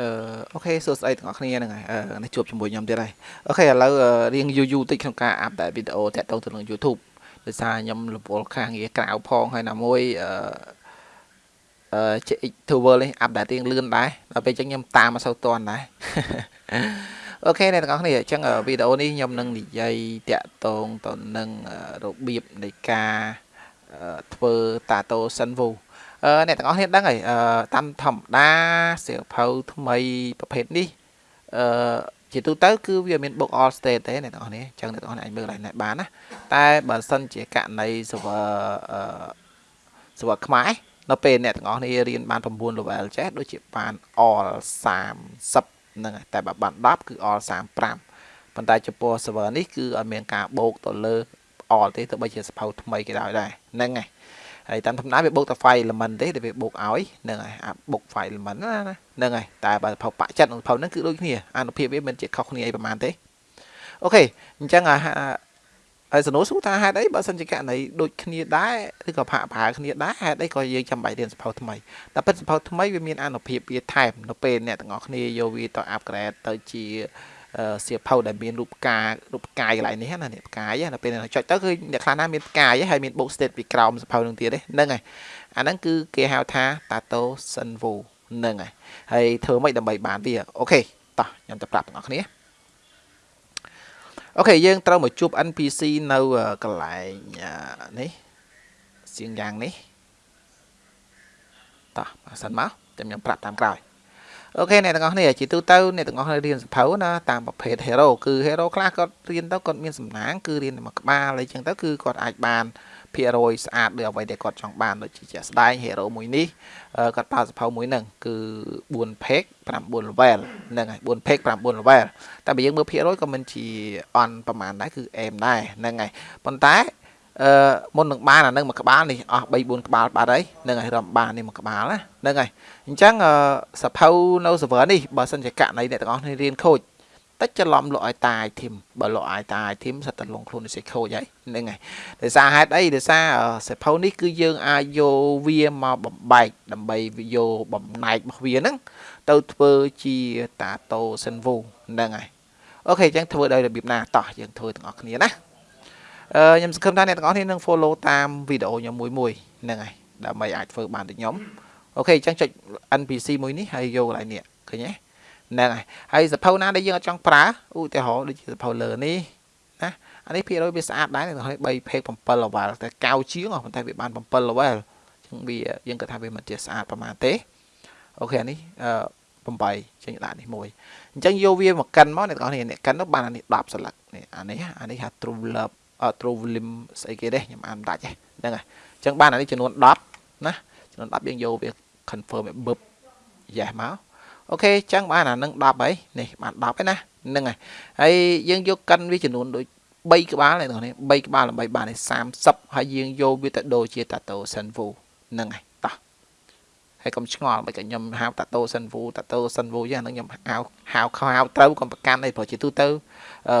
អឺ okay សួស្តីទាំងអស់គ្នាហ្នឹងហើយអឺនេះជួបជាមួយខ្ញុំទៀតហើយ okay ឥឡូវរៀងយូរយូរតិចក្នុងការ update វីដេអូតាក់ទងទៅនឹង YouTube ដោយសារខ្ញុំរវល់ខាងងារក្រៅផងហើយណាមួយអឺអឺ JX-Tower នេះ update រៀងលឿនដែរដល់ពេលអញ្ចឹងខ្ញុំតាមមកសូវតាន់ដែរ okay អ្នកទាំងអស់គ្នាអញ្ចឹងវីដេអូនេះខ្ញុំនឹងនិយាយតាក់ទងទៅនឹងរបៀបនៃការធ្វើតាតូសិនវូ អឺអ្នកទាំងអស់គ្នាដឹងហើយអឺតាមធម្មតាសៀវភៅថ្មីប្រភេទនេះអឺជាទូទៅគឺវាមាន book all state ទេអ្នកទាំងអស់គ្នាអញ្ចឹងអ្នកទាំងអស់គ្នាអាចមើលឡើងបានណាតែបើសិនជាករណី server អឺ server ខ្មែរនៅពេលអ្នកទាំងអស់គ្នារៀនបាន9 level ចេះដូចជាបាន all 30ហ្នឹងហើយតែបើបាន10គឺ all 35ប៉ុន្តែចំពោះ server នេះគឺអត់មានការបូកទៅលើ all ទេទោះបីជាសភៅថ្មីគេដោយដែរហ្នឹងហើយ ហើយតាមធម្មតាវាបូកតែ file element ទេដែលវាបូកឲ្យហ្នឹងហើយអាបូក file element ណាហ្នឹងហើយតែបើផៅបាក់ចិត្តនិងផៅហ្នឹងគឺដូចគ្នាអានុភាពវាមិនជាខុសគ្នាអីប្រហែលទេអូខេអញ្ចឹងអាហើយសនុសួរថាហេតុអីបើសិនជាករណីដូចគ្នាដែរឬក៏ផាកប្រើគ្នាដែរហេតុអីក៏យើងចាំបាច់រៀនសភៅថ្មីតែពិតសភៅថ្មីវាមានអនុភាពវាថែមនៅពេលអ្នកទាំងអស់គ្នាយកវាទៅ upgrade ទៅជា សៀវភៅដែលមានរូបផ្ការូបផ្កាយកន្លែងនេះណានេះផ្កាយណាពេលចុចទៅគឺអ្នកខ្លះណាមានផ្កាយហើយមាន book state ពីក្រោមសៀវភៅនឹងទៀតទេហ្នឹងហើយអាហ្នឹងគឺគេហៅថា Tato Senvo ហ្នឹងហើយហើយធ្វើម៉េចដើម្បីបានវាអូខេតោះខ្ញុំទៅប្រាប់ទាំងអស់គ្នាអូខេយើងត្រូវមកជួប NPC នៅកន្លែងនេះសៀងយ៉ាងនេះតោះបើសិនមកចាំខ្ញុំប្រាប់តាមក្រោយ អូខេអ្នកទាំងអស់គ្នាជាទូទៅអ្នកទាំងអស់គ្នារៀនសភៅណាតាមប្រភេទ hero គឺ hero ខ្លះគាត់រៀនទៅគាត់មានសំណាងគឺរៀនតែមួយក្បាលអីចឹងទៅគឺគាត់អាចបានភាគរយស្អាតដូចអ្វីដែលគាត់ចង់បានដូចជាជាក់ស្ដែង hero មួយនេះគាត់ប្រើសភៅមួយហ្នឹងគឺ4 page 9 level ហ្នឹងហើយ4 page 9 level តែបើយើងមើលភាគរយក៏មិនជាអន់ប្រហែលដែរគឺអែមដែរហ្នឹងហើយប៉ុន្តែ អឺមុននឹងបានអានឹងមួយក្បាលនេះអស់3 4ក្បាលបាត់ហើយនឹងហើយរំបាននេះមួយក្បាលណាហ្នឹងហើយអញ្ចឹងសភៅនៅ server នេះបើសិនជាករណីអ្នកទាំងអស់គ្នារៀនខូចតិចច្រឡំលក់ឲ្យតា item បើលក់ឲ្យតា item សិតតែលងខ្លួននេះសេខូចហើយហ្នឹងហើយដោយសារហេតុអីដោយសារសភៅនេះគឺយើងអាចយកវាមកបំបែកដើម្បីយកបំណែករបស់វាហ្នឹងទៅធ្វើជាតាតូសិនវូហ្នឹងហើយអូខេអញ្ចឹងធ្វើដោយរបៀបណាតោះយើងធ្វើទាំងអស់គ្នាណា ខ្ញុំសង្ឃឹមថាអ្នកទាំងអស់គ្នានឹង follow តាមវីដេអូខ្ញុំមួយមួយហ្នឹងហើយដើម្បីអាចធ្វើបានដូចខ្ញុំអូខេអញ្ចឹងចុច NPC មួយនេះហើយយកកន្លែងនេះឃើញទេហ្នឹងហើយហើយសភៅណាដែលយើងអត់ចង់ប្រើឧទាហរណ៍ដូចជាសភៅលើនេះណាអានេះភាគរយវាស្អាតដែរទាំង3 page 7 level តែកៅជាងប៉ុន្តែវាបាន7 level អញ្ចឹងវាយើងគិតថាវាមិនជាស្អាតប្រហែលទេអូខេអានេះអឺ8ចេញដាក់នេះមួយអញ្ចឹងយកវាមកកិនមកអ្នកទាំងអស់គ្នាអ្នកកិនទៅបានអានេះ10ស្លឹកនេះអានេះអានេះហៅ true love true volume ស្អីគេទេខ្ញុំអានដាច់ហ្នឹងហើយអញ្ចឹងបានអានេះចំនួន10ណាចំនួន10យើងយកវា confirm ឲ្យបឹប yes មកអូខេអញ្ចឹងបានអានឹង10ហើយនេះបាន10ហើយណាហ្នឹងហើយហើយយើងយកកិនវាចំនួនដូច3ក្បាលនេះបង3ក្បាលដើម្បីបាន30ហើយយើងយកវាទៅដូរជា tato senvu ហ្នឹងហើយតោះ ហើយកុំឆ្ងល់បើខ្ញុំហៅ tato senvu tato senvu យ៉ាងហ្នឹងខ្ញុំហៅហៅខៅត្រូវកុំប្រកាន់អីព្រោះជាទូទៅ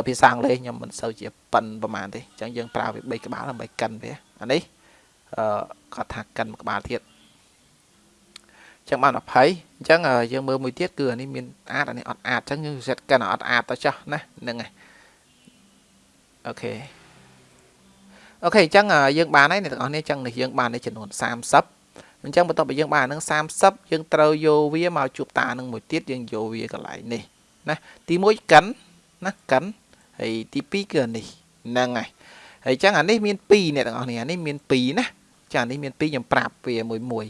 ភាសាអង់គ្លេសខ្ញុំមិនសូវជាប៉ិនប្រហែលទេអញ្ចឹងយើងប្រើវា3ក្បាលដើម្បីកិនវាអានេះអឺគាត់ថាកិនមួយក្បាលទៀតចឹងបាន20អញ្ចឹងយើងមើលមួយទៀតគឺអានេះមានអាចអានេះអត់អាចអញ្ចឹងយើង set កិនអត់អាចទៅចោះណាហ្នឹងហើយ okay okay អញ្ចឹងយើងបានហើយអ្នកទាំងអស់នេះអញ្ចឹងនេះយើងបាននេះចំនួន30 អញ្ចឹងបន្ទាប់ពីយើងបាននឹង30យើងត្រូវយកវាមកជួបតានឹងមួយទៀតយើងយកវាកន្លែងនេះណាទី1កិនណាកិនហើយទី2គឺអានេះហ្នឹងហើយហើយអញ្ចឹងអានេះមាន2អ្នកទាំងអស់នេះអានេះមាន2ណាចាអានេះមាន2ខ្ញុំប្រាប់វាមួយមួយ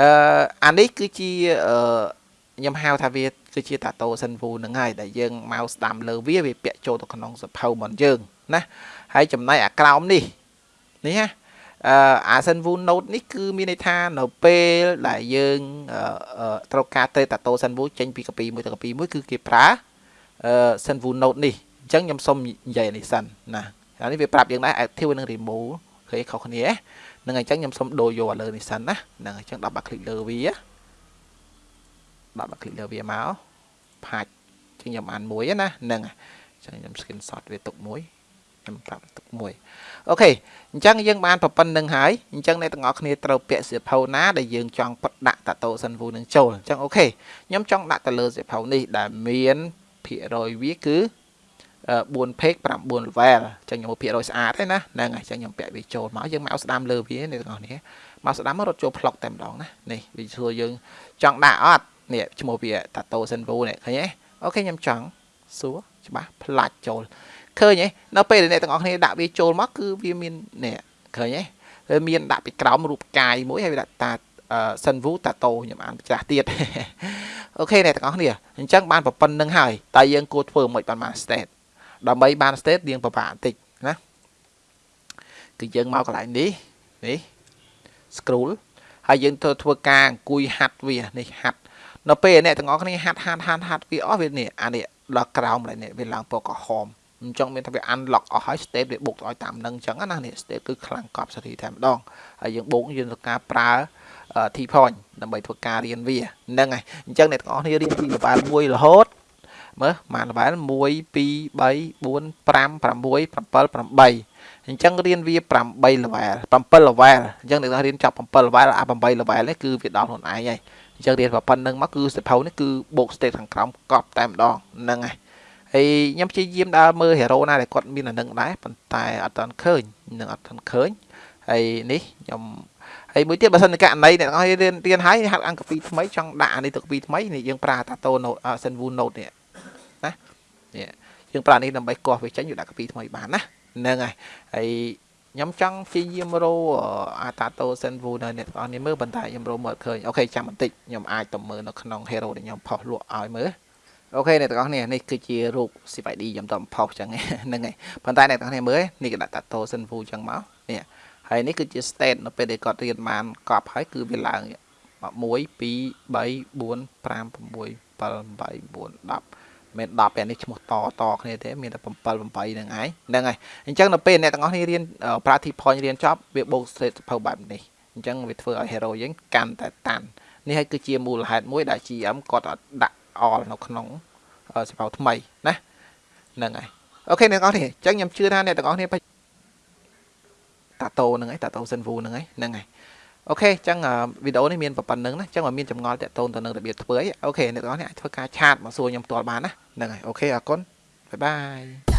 អឺអានេះគឺជាអឺខ្ញុំហៅថាវាគឺជាតាតូសិនវូនឹងហើយដែលយើងមកស្ដាំលើវាវាពាក់ចូលទៅក្នុងសភៅរបស់យើងណាហើយចំណែកអាក្រោមនេះនេះណា អឺអាសិនវូ note នេះគឺមានន័យថានៅពេលដែលយើងត្រូវការត្រេតតាតូសិនវូចេញពីកាពីមួយទៅកាពីមួយគឺគេប្រើអឺ send view note នេះអញ្ចឹងខ្ញុំសុំនិយាយនេះសិនណាអានេះវាប្រាប់យើងដែរ active និង remove ឃើញខុសគ្នាហ្នឹងហើយអញ្ចឹងខ្ញុំសុំដូរយកលើនេះសិនណាហ្នឹងហើយអញ្ចឹងដល់បាក់คลิกលើវាដល់បាក់คลิกលើវាមកផាច់អញ្ចឹងខ្ញុំអានមួយណាហ្នឹងហើយអញ្ចឹងខ្ញុំ screenshot វាទុកមួយ ខ្ញុំប្រាប់ទុកមួយអូខេអញ្ចឹងយើងបានប្រប៉ុណ្្នឹងហើយអញ្ចឹងអ្នកទាំងអស់គ្នាត្រូវពាក់សៀវភៅណាដែលយើងចង់បត់ដាក់តាតូសិនវូនឹងចូលអញ្ចឹងអូខេខ្ញុំចង់ដាក់ទៅលើសៀវភៅនេះដែលមានភាគរយវាគឺ4 page 9 level ចឹងខ្ញុំភាគរយស្អាតទេណាហ្នឹងហើយចឹងខ្ញុំពាក់វាចូលមកយើងមកស្ដាំលើវាអ្នកទាំងអស់គ្នាមកស្ដាំមករត់ចូល plug តែម្ដងណានេះវាធ្វើយើងចង់ដាក់អត់នេះឈ្មោះវា Tato Senvo នេះឃើញទេokay ខ្ញុំចង់សួរច្បាស់ផ្លាច់ចូល ឃើញទេនៅពេលដែលអ្នកទាំងអស់គ្នាដាក់វាចូលមកគឺវាមាននេះឃើញទេវាមានដាក់ពីក្រោមរូបកាយមួយហើយវាដាក់តា Senvo Tato ខ្ញុំអានចាស់ទៀត okay អ្នកទាំងអស់គ្នាអញ្ចឹងបានប្រប៉ុណ្្នឹងហើយតែយើងគួរធ្វើមិនបានមក state ដើម្បីបាន state រៀងពិបាកបន្តិចណាគឺយើងមកកន្លែងនេះនេះ scroll ហើយយើងធ្វើធ្វើការអង្គុយហាត់វានេះហាត់នៅពេលអ្នកទាំងអស់គ្នាហាត់ហាត់ហាត់ហាត់វាអស់វានេះអានេះដល់ក្រោមឡើយនេះវាឡើងពណ៌ក្រហម អញ្ចឹងមានថាវា unlock អស់ហើយ step វាបុកឲ្យតាមនឹងអញ្ចឹងណានេះ step គឺខ្លាំងកប់សេរីតែម្ដងហើយយើងបុកយើងធ្វើការប្រើ T point ដើម្បីធ្វើការរៀនវាហ្នឹងហើយអញ្ចឹងអ្នកទាំងអស់គ្នារៀនពី level 1រហូតមើលម៉ាន level 1 2 3 4 5 6 7 8អញ្ចឹងរៀនវា8 level 7 level អញ្ចឹងអ្នករៀនចប់7 level អា8 level នេះគឺវាដល់ខ្លួនឯងហើយអញ្ចឹងរៀនប៉ុណ្្នឹងមកគឺសិភៅនេះគឺបូក state ខាងក្រោមកប់តែម្ដងហ្នឹងហើយ ហើយខ្ញុំព្យាយាមដើរមើល hero ណាដែលគាត់មានអានឹងដែរប៉ុន្តែអត់ទាន់ឃើញនឹងអត់ទាន់ឃើញហើយនេះខ្ញុំហើយមួយទៀតបើសិនជាករណីអ្នកទាំងអស់រៀនរៀនហើយហាត់អង្គពីថ្មីចង់ដាក់អានេះទៅពីថ្មីនេះយើងប្រើតាតូ note Senvu note នេះណានេះយើងប្រើនេះដើម្បីកោះវាចេញយកដាក់កាពីថ្មីបានណាហ្នឹងហើយហើយខ្ញុំចង់ព្យាយាមរកអាតាតូសិនវូនៅអ្នកទាំងអស់នេះមើលប៉ុន្តែខ្ញុំរកមើលឃើញអូខេចាំបន្តិចខ្ញុំអាចទៅមើលនៅក្នុង hero ដែលខ្ញុំផុសលក់ឲ្យមើល អូខេអ្នកទាំងអស់នេះនេះគឺជារូប CID ខ្ញុំទៅផុសចឹងហ្នឹងហើយប៉ុន្តែអ្នកទាំងអស់នេះមើលនេះគេដាក់តាតូសិនវូចឹងមកនេះហើយនេះគឺជា state នៅពេលដែលគាត់រៀនបានកប់ហើយគឺវាឡើង1 2 3 4 5 6 7 8 9 10មាន10ពេលនេះឈ្មោះតតគ្នាទេមានតែ7 8ហ្នឹងឯងហ្នឹងហើយអញ្ចឹងនៅពេលអ្នកទាំងអស់គ្នារៀន practice point រៀនចប់វាបូក straight សភៅបែបនេះអញ្ចឹងវាធ្វើឲ្យ hero យើងកាន់តែតាន់នេះហើយគឺជាមូលហេតុមួយដែល GM គាត់ដាក់ អលនៅក្នុងសភៅថ្មីណាហ្នឹងហើយ okay អ្នកទាំងអស់គ្នាអញ្ចឹងខ្ញុំជឿថាអ្នកទាំងអស់គ្នាតាតូហ្នឹងឯងតាតូសិនវូហ្នឹងឯងហ្នឹងឯង okay អញ្ចឹងវីដេអូនេះមានប៉ុណ្្នឹងណាអញ្ចឹងបើមានចម្ងល់តាក់ទងទៅនឹងរបៀបធ្វើអី okay អ្នកទាំងអស់នេះអាចធ្វើការ chat មកសួរខ្ញុំផ្ទាល់បានណាហ្នឹងហើយ okay អរគុណបាយបាយ